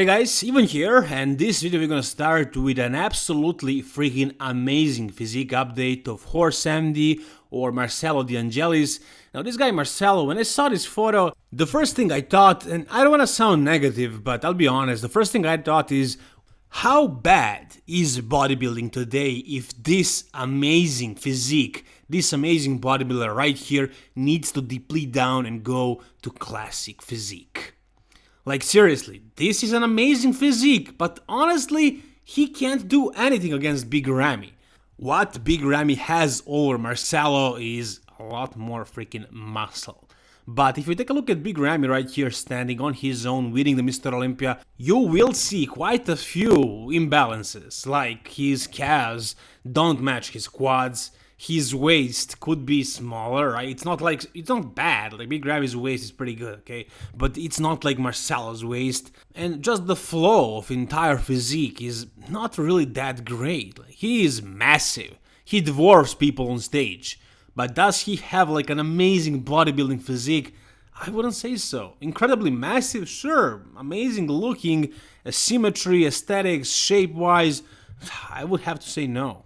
Hey guys, Ivan here, and this video we're gonna start with an absolutely freaking amazing physique update of Horse MD or Marcelo D'Angelis. Now this guy Marcelo, when I saw this photo, the first thing I thought, and I don't wanna sound negative, but I'll be honest, the first thing I thought is, how bad is bodybuilding today if this amazing physique, this amazing bodybuilder right here needs to deplete down and go to classic physique? Like seriously, this is an amazing physique, but honestly, he can't do anything against Big Ramy. What Big Ramy has over Marcelo is a lot more freaking muscle. But if you take a look at Big Ramy right here standing on his own winning the Mr. Olympia, you will see quite a few imbalances, like his calves don't match his quads, his waist could be smaller, right? It's not like it's not bad. Like Big Ramy's waist is pretty good, okay? But it's not like Marcelo's waist, and just the flow of entire physique is not really that great. Like, he is massive. He dwarfs people on stage. But does he have like an amazing bodybuilding physique? I wouldn't say so. Incredibly massive, sure. Amazing looking, symmetry, aesthetics, shape-wise. I would have to say no.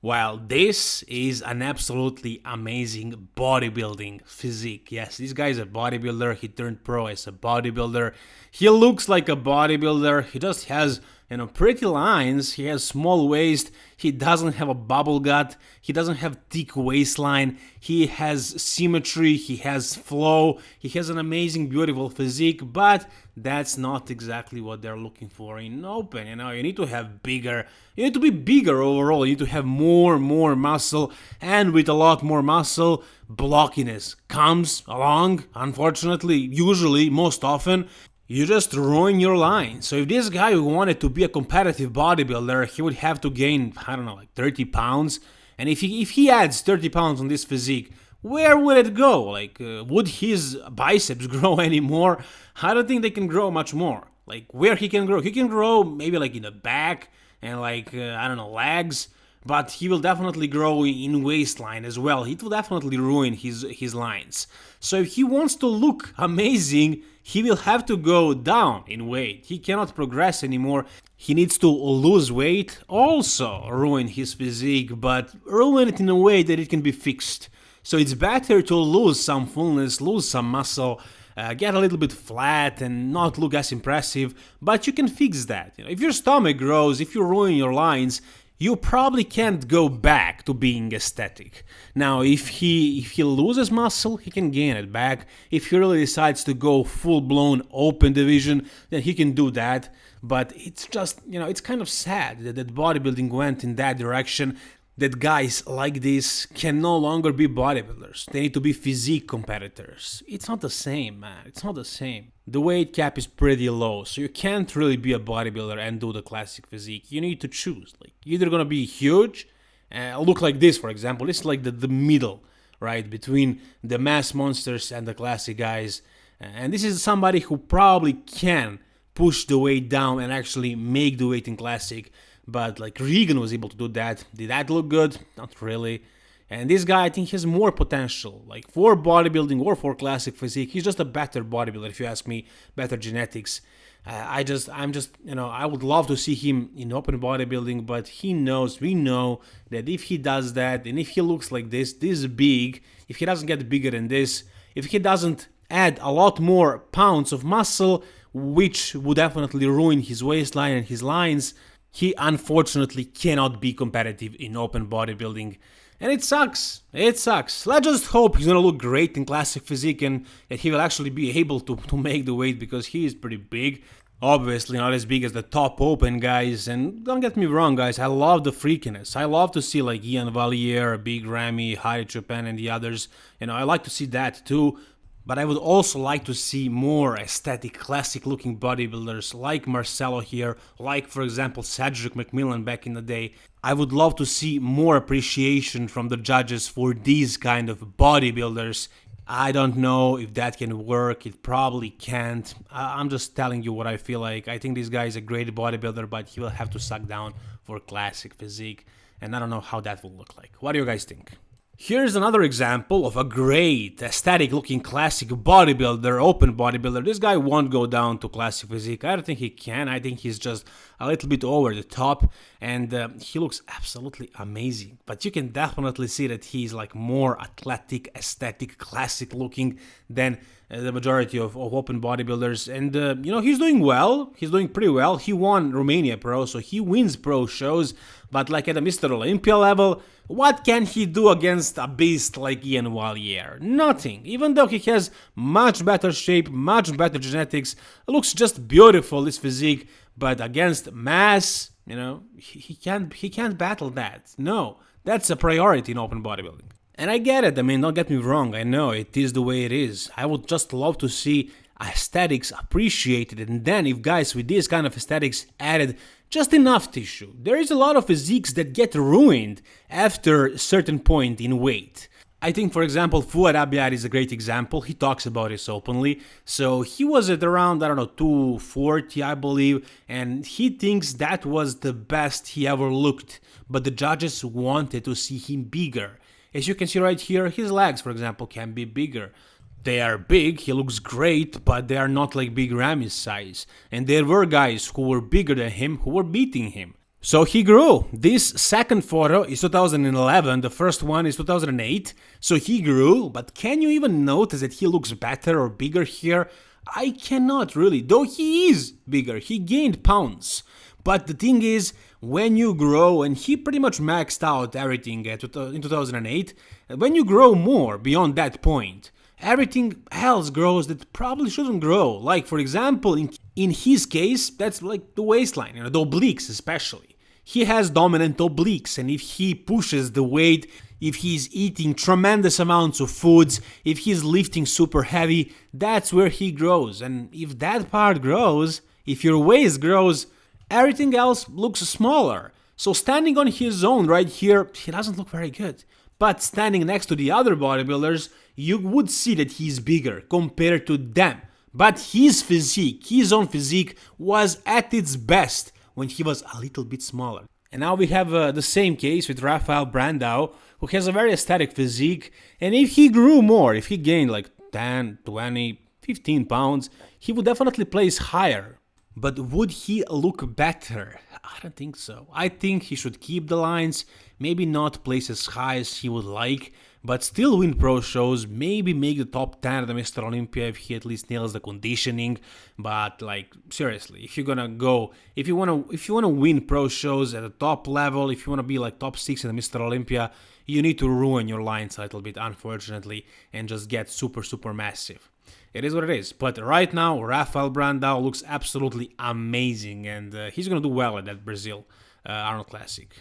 While this is an absolutely amazing bodybuilding physique. Yes, this guy is a bodybuilder. He turned pro as a bodybuilder. He looks like a bodybuilder. He just has you know, pretty lines, he has small waist, he doesn't have a bubble gut, he doesn't have thick waistline, he has symmetry, he has flow, he has an amazing beautiful physique, but that's not exactly what they're looking for in open, you know, you need to have bigger, you need to be bigger overall, you need to have more, more muscle, and with a lot more muscle, blockiness comes along, unfortunately, usually, most often, you just ruin your line. So if this guy wanted to be a competitive bodybuilder, he would have to gain, I don't know, like 30 pounds. And if he, if he adds 30 pounds on this physique, where would it go? Like, uh, would his biceps grow anymore? I don't think they can grow much more. Like, where he can grow? He can grow maybe like in the back and like, uh, I don't know, legs but he will definitely grow in waistline as well. It will definitely ruin his his lines. So if he wants to look amazing, he will have to go down in weight. He cannot progress anymore. He needs to lose weight, also ruin his physique, but ruin it in a way that it can be fixed. So it's better to lose some fullness, lose some muscle, uh, get a little bit flat and not look as impressive, but you can fix that. You know, if your stomach grows, if you ruin your lines, you probably can't go back to being aesthetic. Now, if he if he loses muscle, he can gain it back. If he really decides to go full-blown open division, then he can do that. But it's just, you know, it's kind of sad that, that bodybuilding went in that direction that guys like this can no longer be bodybuilders. They need to be physique competitors. It's not the same, man. It's not the same. The weight cap is pretty low, so you can't really be a bodybuilder and do the classic physique. You need to choose. Like, either gonna be huge, uh, look like this, for example. This is like the, the middle, right, between the mass monsters and the classic guys. And this is somebody who probably can push the weight down and actually make the weight in classic but like Regan was able to do that. Did that look good? Not really. And this guy, I think, has more potential, like for bodybuilding or for classic physique. He's just a better bodybuilder, if you ask me, better genetics. Uh, I just, I'm just, you know, I would love to see him in open bodybuilding, but he knows, we know that if he does that and if he looks like this, this big, if he doesn't get bigger than this, if he doesn't add a lot more pounds of muscle, which would definitely ruin his waistline and his lines, he unfortunately cannot be competitive in open bodybuilding. And it sucks. It sucks. Let's just hope he's gonna look great in classic physique and that he will actually be able to, to make the weight because he is pretty big. Obviously not as big as the top open guys, and don't get me wrong guys, I love the freakiness. I love to see like Iain Valliere, Big Ramy, Hadi Choopan and the others. You know, I like to see that too, but I would also like to see more aesthetic, classic looking bodybuilders like Marcelo here, like for example Cedric McMillan back in the day. I would love to see more appreciation from the judges for these kind of bodybuilders. I don't know if that can work, it probably can't. I'm just telling you what I feel like. I think this guy is a great bodybuilder, but he will have to suck down for classic physique, and I don't know how that will look like. What do you guys think? Here's another example of a great, aesthetic looking classic bodybuilder, open bodybuilder. This guy won't go down to classic physique. I don't think he can. I think he's just a little bit over the top and uh, he looks absolutely amazing. But you can definitely see that he's like more athletic, aesthetic, classic looking than the majority of, of, open bodybuilders. And, uh, you know, he's doing well. He's doing pretty well. He won Romania Pro, so he wins pro shows. But like at a Mr. Olympia level, what can he do against a beast like Iain Valliere? Nothing. Even though he has much better shape, much better genetics, looks just beautiful, this physique. But against mass, you know, he, he can't he can't battle that. No, that's a priority in open bodybuilding. And I get it, I mean, don't get me wrong, I know it is the way it is. I would just love to see aesthetics appreciated, and then if guys with this kind of aesthetics added just enough tissue. There is a lot of physiques that get ruined after a certain point in weight. I think, for example, Fouad Abiad is a great example. He talks about this openly. So he was at around, I don't know, 240, I believe, and he thinks that was the best he ever looked. But the judges wanted to see him bigger. As you can see right here, his legs, for example, can be bigger. They are big, he looks great, but they are not like Big Ramy's size. And there were guys who were bigger than him who were beating him. So he grew. This second photo is 2011, the first one is 2008. So he grew, but can you even notice that he looks better or bigger here? I cannot really, though he is bigger, he gained pounds. But the thing is, when you grow, and he pretty much maxed out everything uh, in 2008, when you grow more beyond that point, everything else grows that probably shouldn't grow. Like, for example, in, in his case, that's like the waistline, you know, the obliques especially. He has dominant obliques, and if he pushes the weight, if he's eating tremendous amounts of foods, if he's lifting super heavy, that's where he grows. And if that part grows, if your waist grows, everything else looks smaller. So standing on his own right here, he doesn't look very good. But standing next to the other bodybuilders, you would see that he's bigger compared to them. But his physique, his own physique, was at its best when he was a little bit smaller. And now we have uh, the same case with Rafael Brandao, who has a very aesthetic physique, and if he grew more, if he gained like 10, 20, 15 pounds, he would definitely place higher but would he look better? I don't think so. I think he should keep the lines, maybe not place as high as he would like, but still win pro shows, maybe make the top 10 of the Mr. Olympia if he at least nails the conditioning. But like seriously, if you're gonna go, if you wanna, if you wanna win pro shows at the top level, if you wanna be like top six in the Mr. Olympia, you need to ruin your lines a little bit, unfortunately, and just get super super massive it is what it is. But right now, Rafael Brandao looks absolutely amazing, and uh, he's gonna do well at that Brazil uh, Arnold Classic.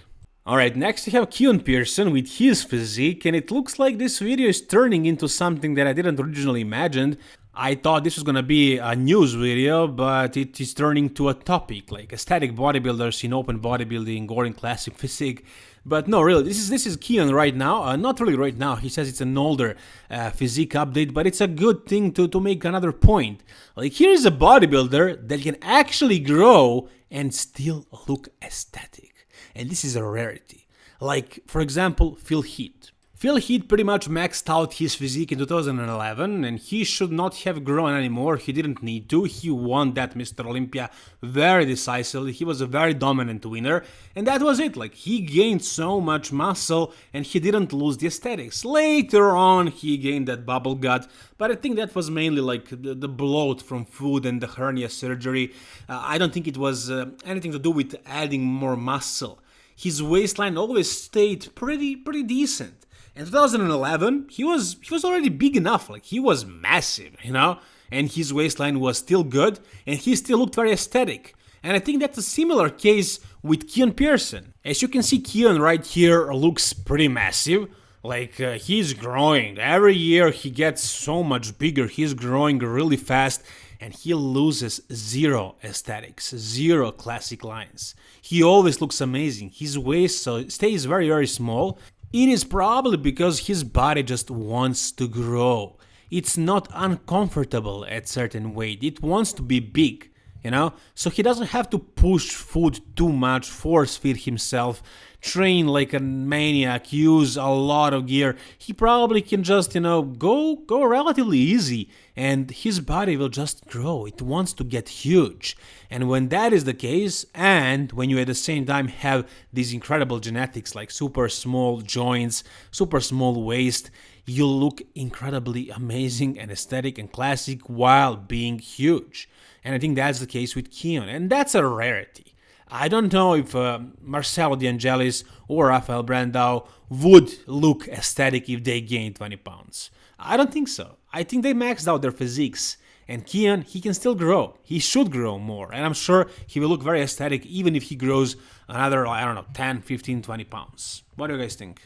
Alright, next we have Keon Pearson with his physique, and it looks like this video is turning into something that I didn't originally imagine. I thought this was gonna be a news video, but it is turning to a topic, like aesthetic bodybuilders in open bodybuilding or in classic physique. But no, really, this is this is Keon right now. Uh, not really right now. He says it's an older uh, physique update, but it's a good thing to, to make another point. Like here's a bodybuilder that can actually grow and still look aesthetic. And this is a rarity. Like, for example, Phil Heath. Phil Heath pretty much maxed out his physique in 2011 and he should not have grown anymore, he didn't need to, he won that Mr. Olympia very decisively, he was a very dominant winner and that was it, like he gained so much muscle and he didn't lose the aesthetics. Later on he gained that bubble gut, but I think that was mainly like the, the bloat from food and the hernia surgery. Uh, I don't think it was uh, anything to do with adding more muscle. His waistline always stayed pretty pretty decent in 2011, he was he was already big enough, like he was massive, you know, and his waistline was still good, and he still looked very aesthetic. And I think that's a similar case with Keon Pearson. As you can see, Keon right here looks pretty massive. Like, uh, he's growing. Every year he gets so much bigger. He's growing really fast and he loses zero aesthetics, zero classic lines. He always looks amazing. His waist stays very, very small it is probably because his body just wants to grow. It's not uncomfortable at certain weight, it wants to be big, you know? So he doesn't have to push food too much, force feed himself train like a maniac, use a lot of gear, he probably can just, you know, go go relatively easy and his body will just grow. It wants to get huge. And when that is the case, and when you at the same time have these incredible genetics like super small joints, super small waist, you look incredibly amazing and aesthetic and classic while being huge. And I think that's the case with Keon, and that's a rarity. I don't know if uh, Marcelo De or Rafael Brandao would look aesthetic if they gained 20 pounds. I don't think so. I think they maxed out their physiques. And Keon, he can still grow. He should grow more. And I'm sure he will look very aesthetic even if he grows another, I don't know, 10, 15, 20 pounds. What do you guys think?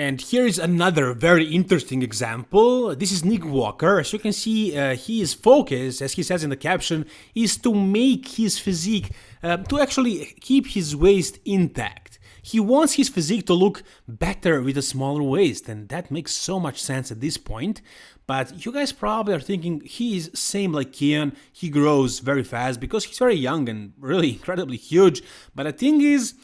And here is another very interesting example. This is Nick Walker. As you can see, uh, his focus, as he says in the caption, is to make his physique, uh, to actually keep his waist intact. He wants his physique to look better with a smaller waist, and that makes so much sense at this point. But you guys probably are thinking he is same like Keon, he grows very fast because he's very young and really incredibly huge. But the thing is,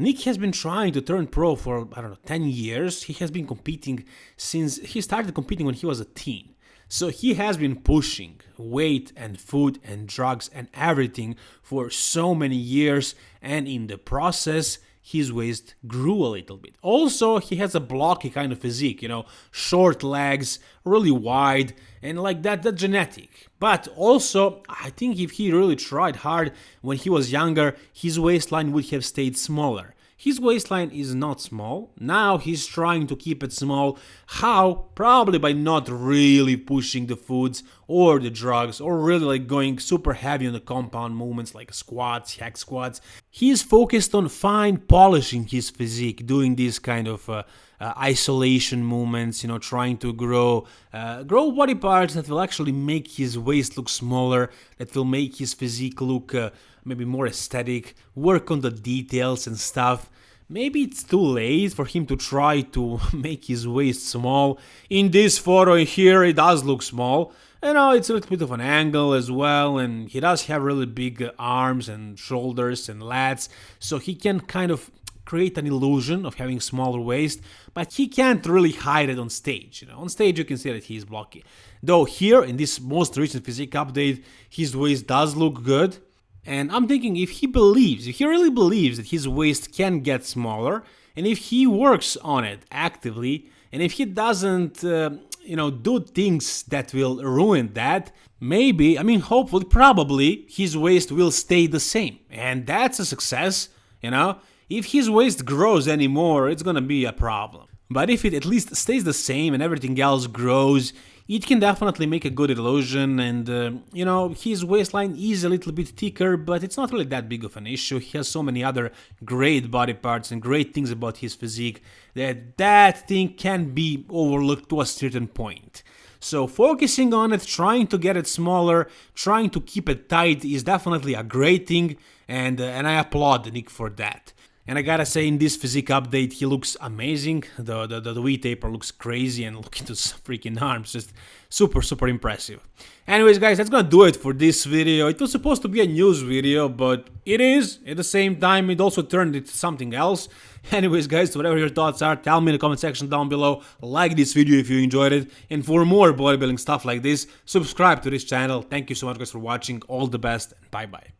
Nick has been trying to turn pro for, I don't know, 10 years. He has been competing since he started competing when he was a teen. So he has been pushing weight and food and drugs and everything for so many years, and in the process, his waist grew a little bit. Also, he has a blocky kind of physique, you know, short legs, really wide, and like that, that genetic. But also, I think if he really tried hard when he was younger, his waistline would have stayed smaller. His waistline is not small, now he's trying to keep it small. How? Probably by not really pushing the foods or the drugs or really like going super heavy on the compound movements like squats, hack squats. He's focused on fine polishing his physique, doing these kind of uh, uh, isolation movements, you know, trying to grow uh, grow body parts that will actually make his waist look smaller, that will make his physique look uh, maybe more aesthetic, work on the details and stuff. Maybe it's too late for him to try to make his waist small. In this photo here, it does look small. You know, it's a little bit of an angle as well, and he does have really big arms and shoulders and lats, so he can kind of create an illusion of having smaller waist, but he can't really hide it on stage. You know, on stage you can see that he's blocky. Though here in this most recent physique update, his waist does look good. And I'm thinking if he believes, if he really believes that his waist can get smaller, and if he works on it actively, and if he doesn't, uh, you know, do things that will ruin that, maybe, I mean, hopefully, probably, his waist will stay the same. And that's a success, you know? If his waist grows anymore, it's gonna be a problem. But if it at least stays the same and everything else grows, it can definitely make a good illusion and, uh, you know, his waistline is a little bit thicker, but it's not really that big of an issue. He has so many other great body parts and great things about his physique that that thing can be overlooked to a certain point. So focusing on it, trying to get it smaller, trying to keep it tight is definitely a great thing and, uh, and I applaud Nick for that. And I gotta say, in this physique update, he looks amazing. The, the, the, the V-taper looks crazy and look into his freaking arms, just super, super impressive. Anyways, guys, that's gonna do it for this video. It was supposed to be a news video, but it is. At the same time, it also turned into something else. Anyways, guys, whatever your thoughts are, tell me in the comment section down below. Like this video if you enjoyed it. And for more bodybuilding stuff like this, subscribe to this channel. Thank you so much, guys, for watching. All the best, bye-bye.